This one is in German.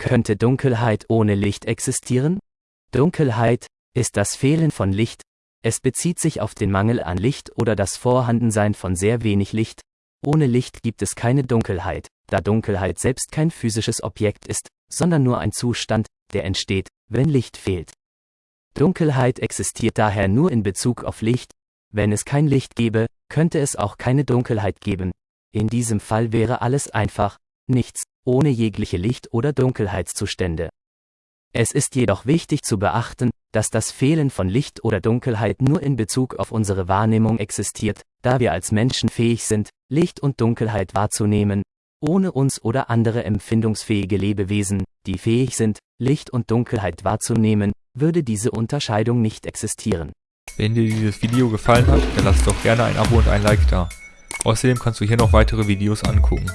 Könnte Dunkelheit ohne Licht existieren? Dunkelheit ist das Fehlen von Licht. Es bezieht sich auf den Mangel an Licht oder das Vorhandensein von sehr wenig Licht. Ohne Licht gibt es keine Dunkelheit, da Dunkelheit selbst kein physisches Objekt ist, sondern nur ein Zustand, der entsteht, wenn Licht fehlt. Dunkelheit existiert daher nur in Bezug auf Licht. Wenn es kein Licht gäbe, könnte es auch keine Dunkelheit geben. In diesem Fall wäre alles einfach, nichts, ohne jegliche Licht- oder Dunkelheitszustände. Es ist jedoch wichtig zu beachten, dass das Fehlen von Licht oder Dunkelheit nur in Bezug auf unsere Wahrnehmung existiert, da wir als Menschen fähig sind, Licht und Dunkelheit wahrzunehmen, ohne uns oder andere empfindungsfähige Lebewesen, die fähig sind, Licht und Dunkelheit wahrzunehmen, würde diese Unterscheidung nicht existieren. Wenn dir dieses Video gefallen hat, dann lass doch gerne ein Abo und ein Like da. Außerdem kannst du hier noch weitere Videos angucken.